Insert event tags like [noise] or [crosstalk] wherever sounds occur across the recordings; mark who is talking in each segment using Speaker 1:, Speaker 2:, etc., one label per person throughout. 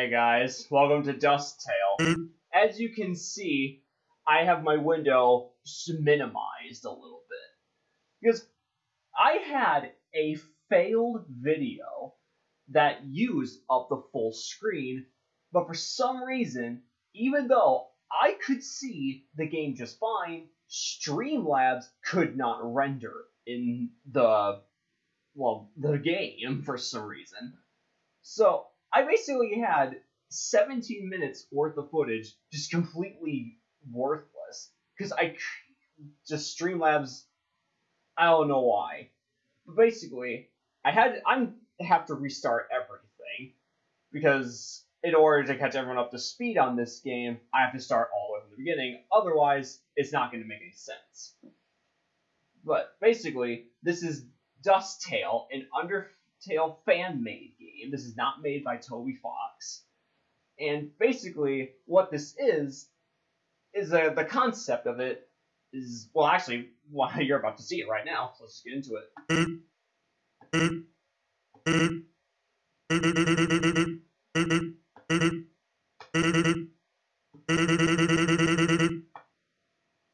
Speaker 1: Hey guys, welcome to Dust Tale. Hmm? As you can see, I have my window minimized a little bit. Because I had a failed video that used up the full screen, but for some reason, even though I could see the game just fine, Streamlabs could not render in the well, the game for some reason. So I basically had 17 minutes worth of footage just completely worthless because I just Streamlabs. I don't know why, but basically I had I'm have to restart everything because in order to catch everyone up to speed on this game, I have to start all the way from the beginning. Otherwise, it's not going to make any sense. But basically, this is Dust Tale, an Undertale fan-made game. This is not made by Toby Fox. And basically, what this is, is uh, the concept of it is, well, actually, [laughs] well, you're about to see it right now, so let's get into it.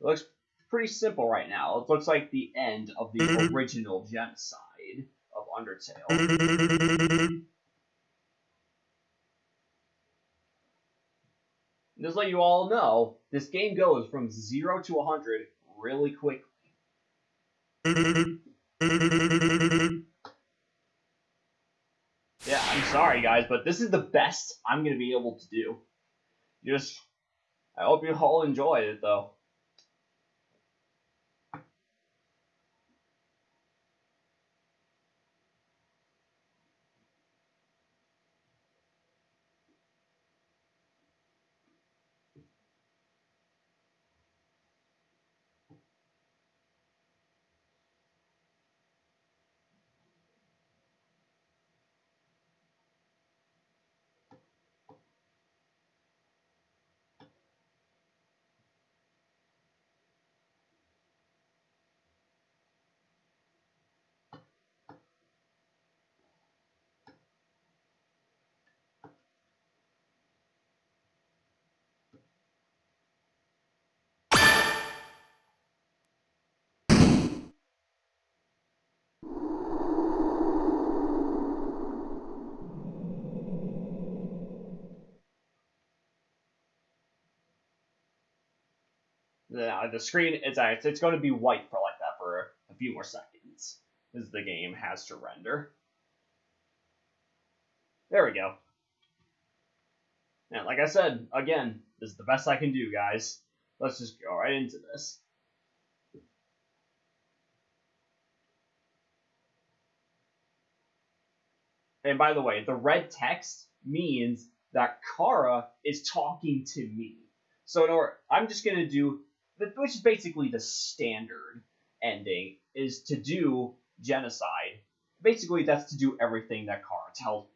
Speaker 1: It looks pretty simple right now. It looks like the end of the original genocide of Undertale. Just let you all know, this game goes from 0 to 100 really quickly. Yeah, I'm sorry guys, but this is the best I'm going to be able to do. Just, I hope you all enjoy it though. The, the screen it's it's going to be white for like that for a few more seconds as the game has to render. There we go. And like I said, again, this is the best I can do, guys. Let's just go right into this. And by the way, the red text means that Chara is talking to me. So in order, I'm just going to do which is basically the standard ending, is to do genocide. Basically, that's to do everything that Chara tells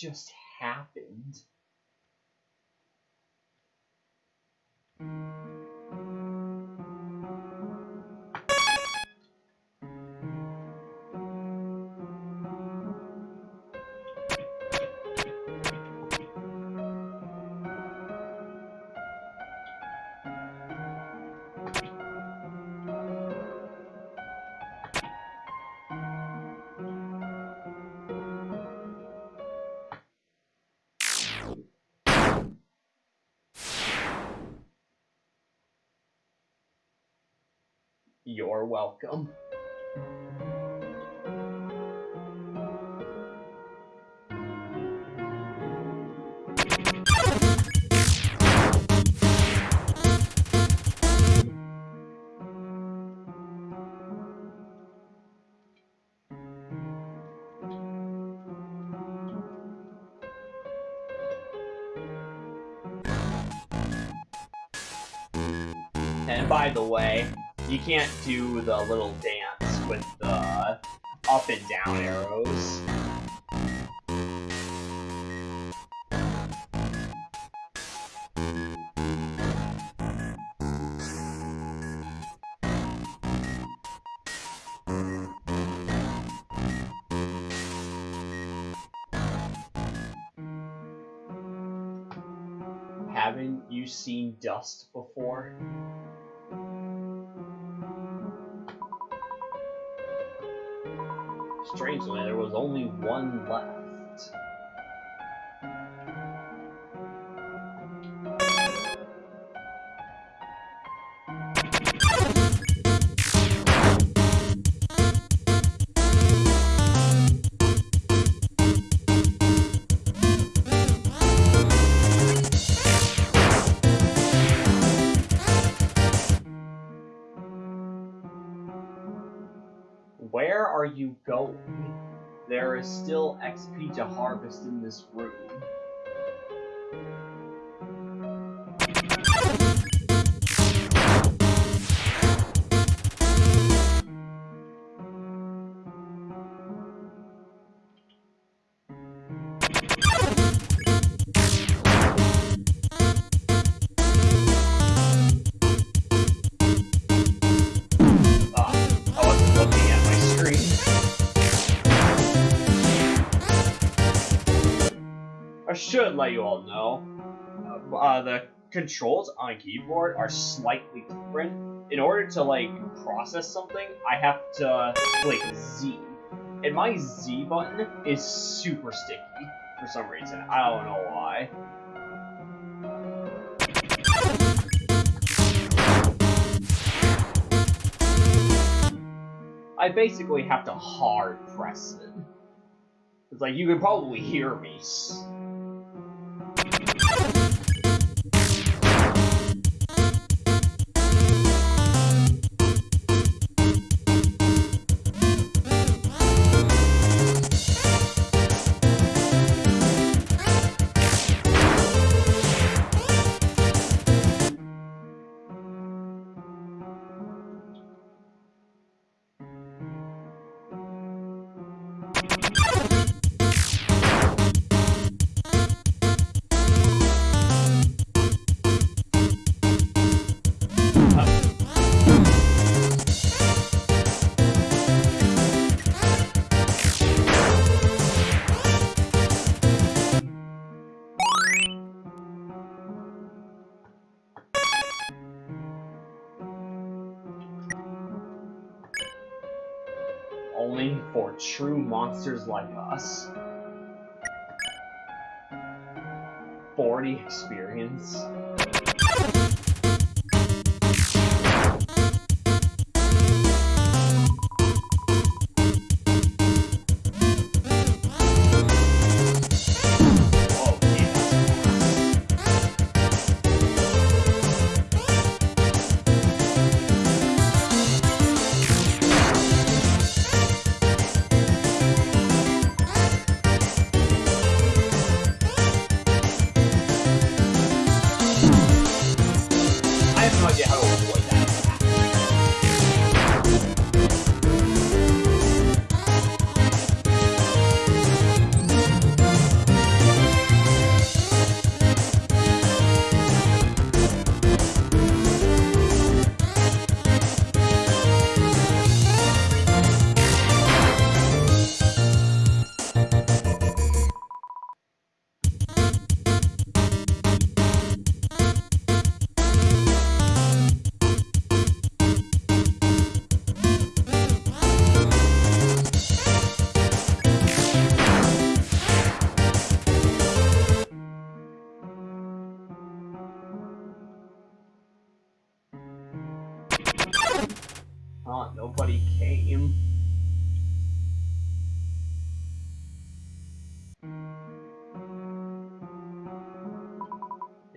Speaker 1: just happened? You're welcome. And by the way, you can't do the little dance with the up and down arrows. Haven't you seen dust before? Strangely, there was only one left. Where are you going? There is still XP to harvest in this room. I should let you all know, uh, uh, the controls on keyboard are slightly different. In order to like process something, I have to click Z, and my Z button is super sticky for some reason. I don't know why. I basically have to hard press it. It's like you can probably hear me. True monsters like us. 40 experience.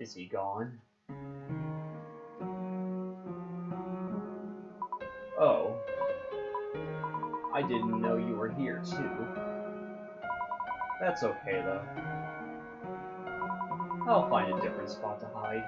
Speaker 1: Is he gone? Oh. I didn't know you were here, too. That's okay, though. I'll find a different spot to hide.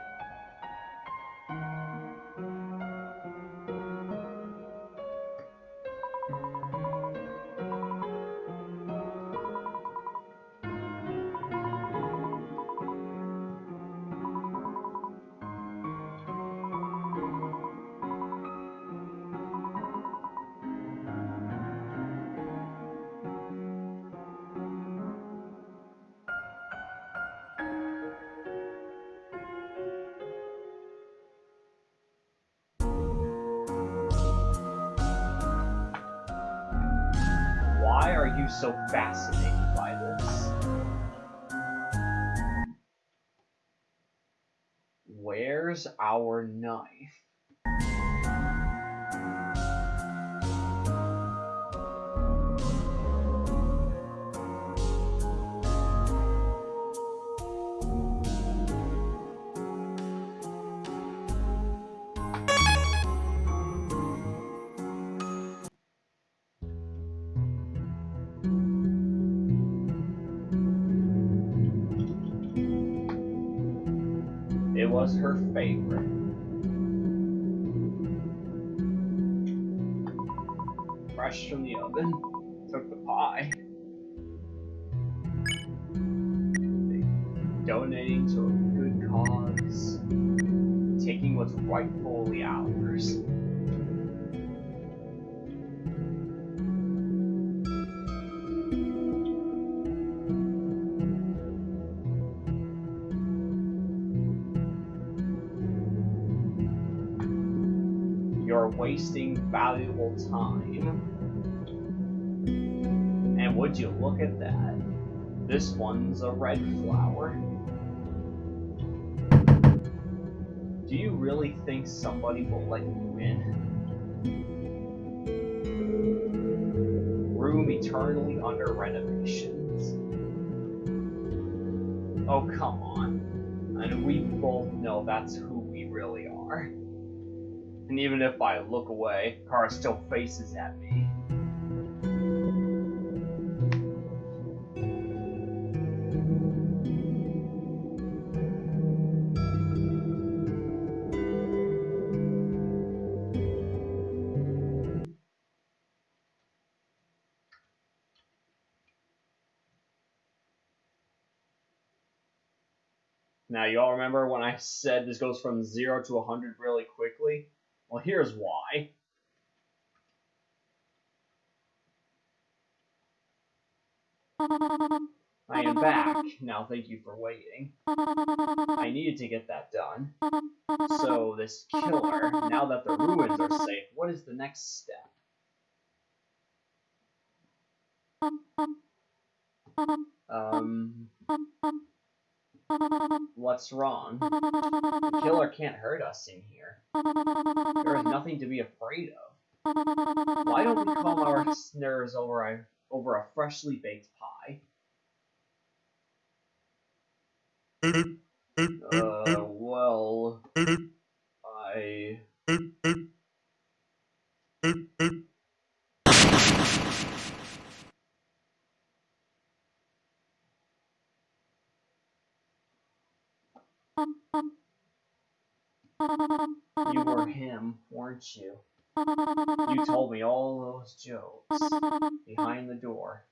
Speaker 1: You so fascinated by this? Where's our knife? Was her favorite. Fresh from the oven, took the pie. Donating to a good cause. Taking what's rightfully ours. Wasting valuable time. And would you look at that? This one's a red flower. Do you really think somebody will let you in? Room eternally under renovations. Oh, come on. And we both know that's who we really are. And even if I look away, Chara still faces at me. Now, you all remember when I said this goes from 0 to 100 really quickly? Well, here's why. I am back. Now, thank you for waiting. I needed to get that done. So, this killer, now that the ruins are safe, what is the next step? Um, what's wrong? The killer can't hurt us in here. There is nothing to be afraid of. Why don't we calm our nerves over a, over a freshly baked pie? Uh, well, I... You were him, weren't you? You told me all those jokes behind the door.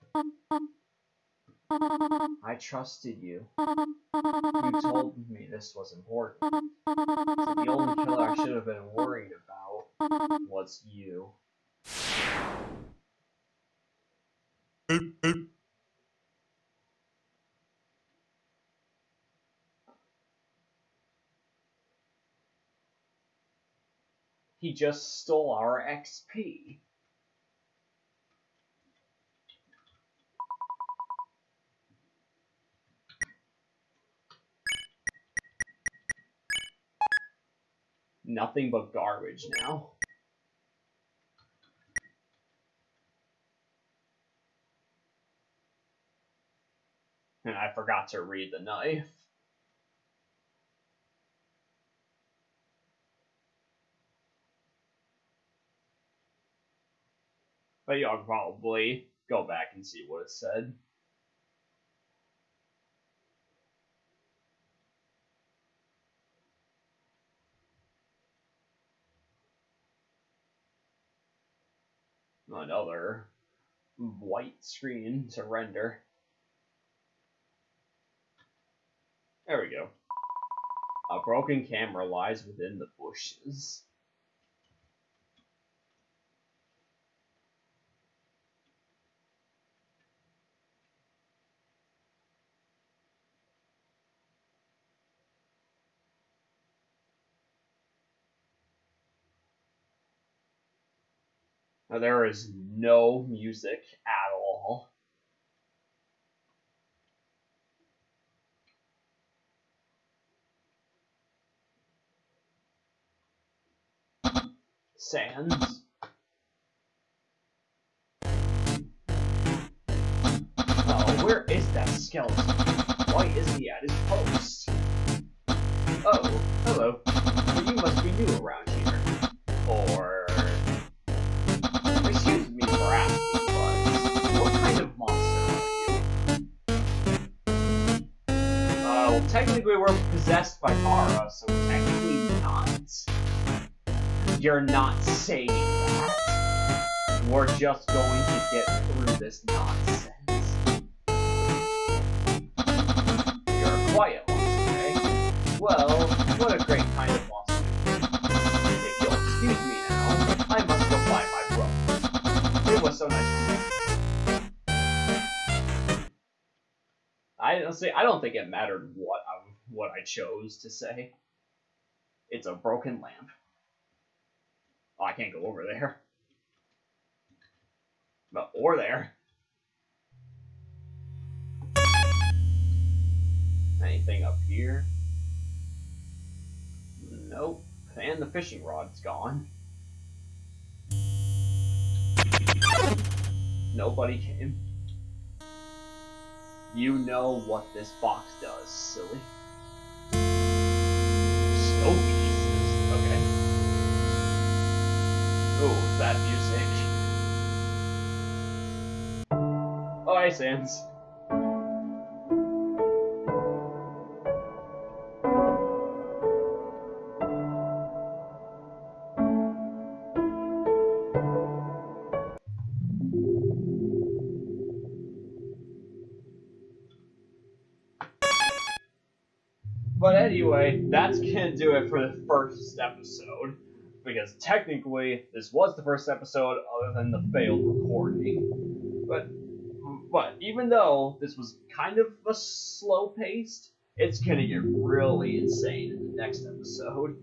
Speaker 1: I trusted you. You told me this was important. So the only killer I should have been worried about was you. He just stole our XP. Nothing but garbage now. And I forgot to read the knife. But y'all probably go back and see what it said. Another white screen to render. There we go. A broken camera lies within the bushes. There is no music at all. Sans. Oh, where is that skeleton? Why isn't he at his post? Oh, hello. You must be new around Well, technically we're possessed by Mara, so technically not. You're not saying that. We're just going to get through this nonsense. You're quiet eh? Well, what a great kind of monster. If you'll excuse me now, I must go find my brother. It was so nice honestly, I don't think it mattered what I what I chose to say. It's a broken lamp. Oh, I can't go over there. But, or there. Anything up here? Nope. And the fishing rod's gone. Nobody came. You know what this box does, silly. Snow pieces. Okay. Ooh, that music. [laughs] Oh, hey, Sans. Anyway, that's gonna do it for the first episode. Because technically, this was the first episode other than the failed recording. But but even though this was kind of a slow paced, it's gonna get really insane in the next episode.